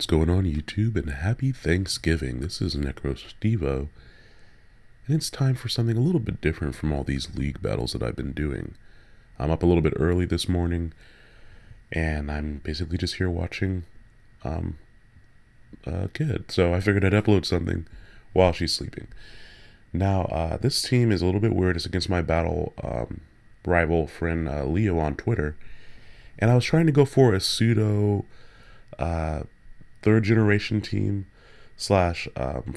What's going on YouTube and happy Thanksgiving. This is NecroStevo and it's time for something a little bit different from all these league battles that I've been doing. I'm up a little bit early this morning and I'm basically just here watching um, a kid. So I figured I'd upload something while she's sleeping. Now, uh, this team is a little bit weird. It's against my battle um, rival friend uh, Leo on Twitter. And I was trying to go for a pseudo uh, third generation team slash um,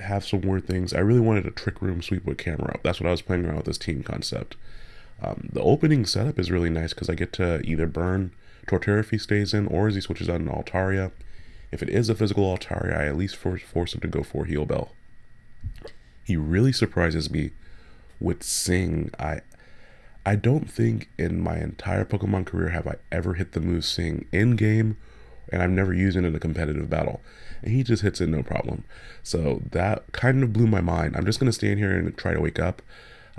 have some weird things. I really wanted a trick room sweep with Camerupt. That's what I was playing around with this team concept. Um, the opening setup is really nice because I get to either burn Torterra if he stays in or as he switches out an Altaria. If it is a physical Altaria, I at least force, force him to go for Heal Bell. He really surprises me with Sing. I I don't think in my entire Pokemon career have I ever hit the move Sing in game and I've never used it in a competitive battle. And he just hits it no problem. So that kind of blew my mind. I'm just going to stand here and try to wake up.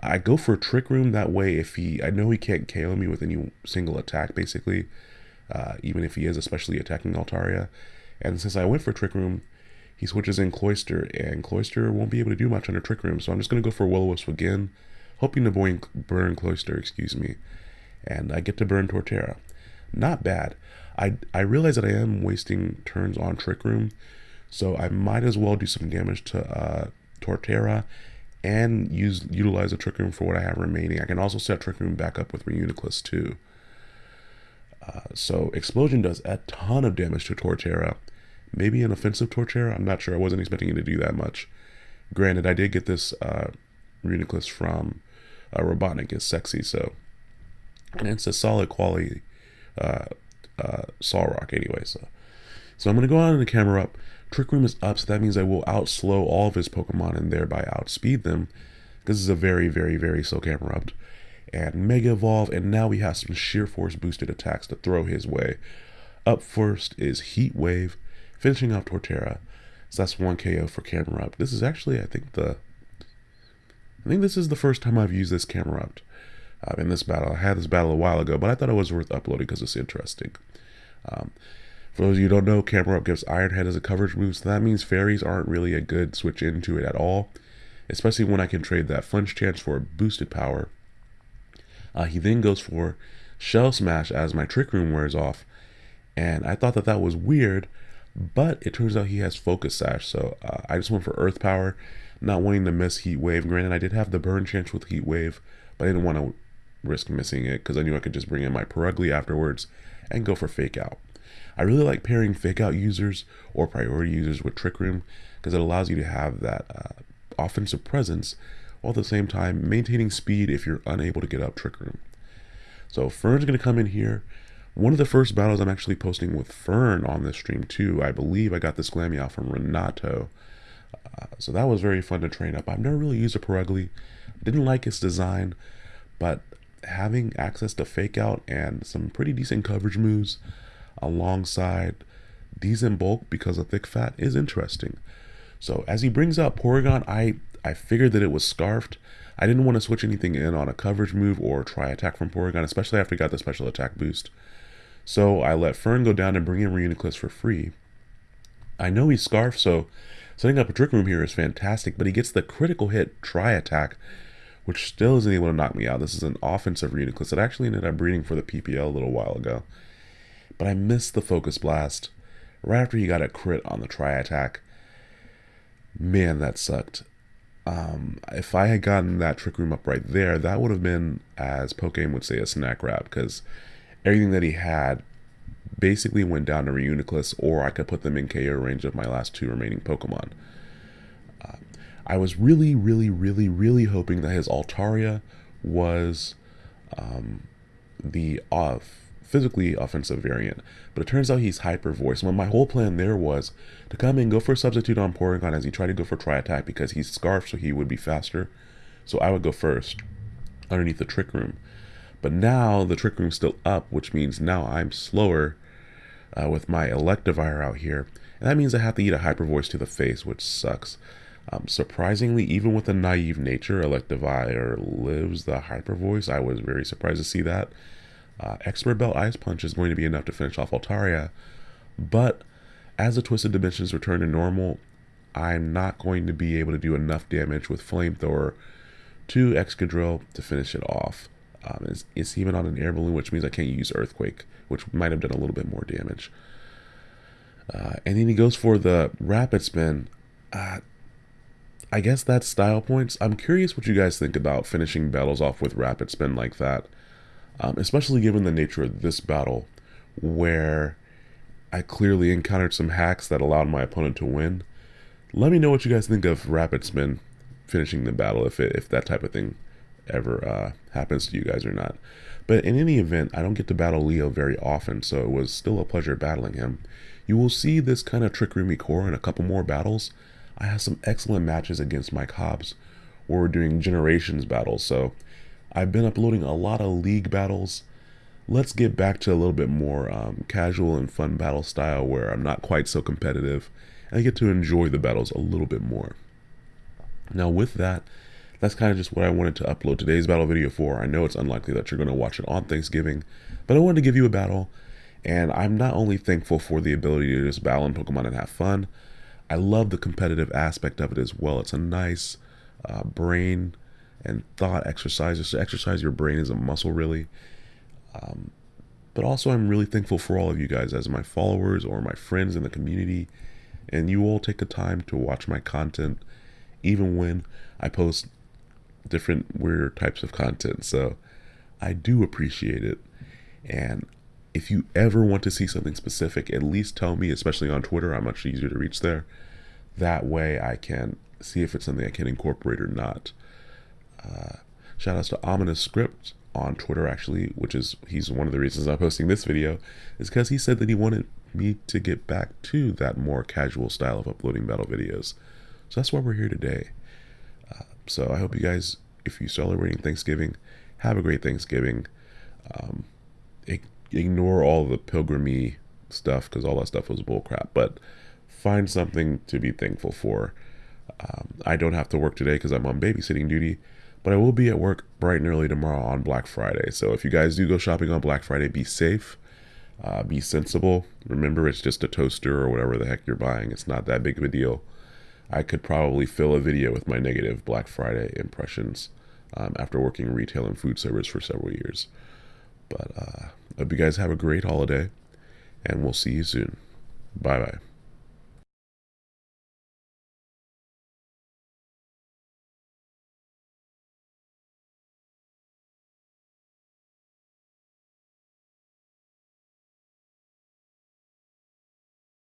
I go for Trick Room that way if he, I know he can't KO me with any single attack basically, uh, even if he is especially attacking Altaria. And since I went for Trick Room, he switches in Cloyster, and Cloyster won't be able to do much under Trick Room, so I'm just going to go for Will-O-Wisp again, hoping to burn Cloyster, excuse me, and I get to burn Torterra. Not bad. I, I realize that I am wasting turns on Trick Room, so I might as well do some damage to uh, Torterra and use utilize the Trick Room for what I have remaining. I can also set Trick Room back up with Reuniclus too. Uh, so Explosion does a ton of damage to Torterra. Maybe an offensive Torterra? I'm not sure. I wasn't expecting it to do that much. Granted, I did get this uh, Reuniclus from uh, Robotnik. It's sexy, so... And it's a solid quality uh, uh, Solrock anyway. So, so I'm going to go out and the Camerupt. Trick Room is up, so that means I will outslow all of his Pokemon and thereby outspeed them. This is a very, very, very slow Camerupt. And Mega Evolve, and now we have some Sheer Force boosted attacks to throw his way. Up first is Heat Wave, finishing off Torterra. So that's one KO for Camerupt. This is actually, I think, the I think this is the first time I've used this Camerupt uh, in this battle. I had this battle a while ago, but I thought it was worth uploading because it's interesting. Um, for those of you who don't know, Camerupt gives Iron Head as a coverage move, so that means fairies aren't really a good switch into it at all, especially when I can trade that flinch chance for boosted power. Uh, he then goes for Shell Smash as my Trick Room wears off, and I thought that that was weird, but it turns out he has Focus Sash, so uh, I just went for Earth Power, not wanting to miss Heat Wave. Granted, I did have the burn chance with Heat Wave, but I didn't want to risk missing it because I knew I could just bring in my Purugly afterwards and go for Fake Out. I really like pairing Fake Out users or priority users with Trick Room because it allows you to have that uh, offensive presence while at the same time maintaining speed if you're unable to get up Trick Room. So Fern's going to come in here. One of the first battles I'm actually posting with Fern on this stream too. I believe I got this Glameow from Renato. Uh, so that was very fun to train up. I've never really used a Purugly. Didn't like its design, but having access to fake out and some pretty decent coverage moves alongside these in bulk because of thick fat is interesting. So as he brings out Porygon, I, I figured that it was scarfed. I didn't want to switch anything in on a coverage move or Tri Attack from Porygon, especially after he got the special attack boost. So I let Fern go down and bring in Reuniclus for free. I know he's scarfed, so setting up a trick room here is fantastic, but he gets the critical hit Tri Attack which still isn't able to knock me out. This is an offensive Reuniclus that actually ended up breeding for the PPL a little while ago. But I missed the Focus Blast right after he got a crit on the Tri Attack. Man, that sucked. Um, if I had gotten that Trick Room up right there, that would have been, as Pokemon would say, a snack wrap, because everything that he had basically went down to Reuniclus, or I could put them in KO range of my last two remaining Pokemon. I was really, really, really, really hoping that his Altaria was um, the uh, physically offensive variant, but it turns out he's hyper voice. When my whole plan there was to come in, go for substitute on Porygon as he tried to go for tri attack because he's scarf, so he would be faster. So I would go first underneath the trick room. But now the trick room's still up, which means now I'm slower uh, with my Electivire out here. And that means I have to eat a hyper voice to the face, which sucks. Um, surprisingly, even with a naive nature, Electivire lives the hyper voice. I was very surprised to see that. Uh, Expert Belt Ice Punch is going to be enough to finish off Altaria, but As the Twisted Dimensions return to normal, I'm not going to be able to do enough damage with Flamethrower to Excadrill to finish it off. Um, it's, it's, even on an air balloon, which means I can't use Earthquake, which might have done a little bit more damage. Uh, and then he goes for the Rapid Spin. Uh, I guess that's style points. I'm curious what you guys think about finishing battles off with Rapid Spin like that, um, especially given the nature of this battle, where I clearly encountered some hacks that allowed my opponent to win. Let me know what you guys think of Rapid Spin finishing the battle, if, it, if that type of thing ever uh, happens to you guys or not. But in any event, I don't get to battle Leo very often, so it was still a pleasure battling him. You will see this kind of Trick Room core in a couple more battles. I have some excellent matches against Mike Hobbs where we're doing generations battles, so I've been uploading a lot of league battles. Let's get back to a little bit more um, casual and fun battle style where I'm not quite so competitive and I get to enjoy the battles a little bit more. Now with that, that's kind of just what I wanted to upload today's battle video for. I know it's unlikely that you're going to watch it on Thanksgiving, but I wanted to give you a battle, and I'm not only thankful for the ability to just battle in Pokemon and have fun, I love the competitive aspect of it as well. It's a nice uh, brain and thought exercise, to exercise your brain as a muscle, really. Um, but also, I'm really thankful for all of you guys as my followers or my friends in the community, and you all take the time to watch my content, even when I post different weird types of content. So I do appreciate it. And if you ever want to see something specific, at least tell me, especially on Twitter. I'm much easier to reach there. That way I can see if it's something I can incorporate or not. Uh, shout outs to Ominous Script on Twitter, actually, which is he's one of the reasons I'm posting this video, is because he said that he wanted me to get back to that more casual style of uploading battle videos. So that's why we're here today. Uh, so I hope you guys, if you're celebrating Thanksgiving, have a great Thanksgiving. Um, ignore all the pilgrimy stuff because all that stuff was bullcrap. But find something to be thankful for. Um, I don't have to work today because I'm on babysitting duty, but I will be at work bright and early tomorrow on Black Friday. So if you guys do go shopping on Black Friday, be safe, uh, be sensible. Remember, it's just a toaster or whatever the heck you're buying. It's not that big of a deal. I could probably fill a video with my negative Black Friday impressions um, after working retail and food service for several years. But uh, I hope you guys have a great holiday, and we'll see you soon. Bye bye.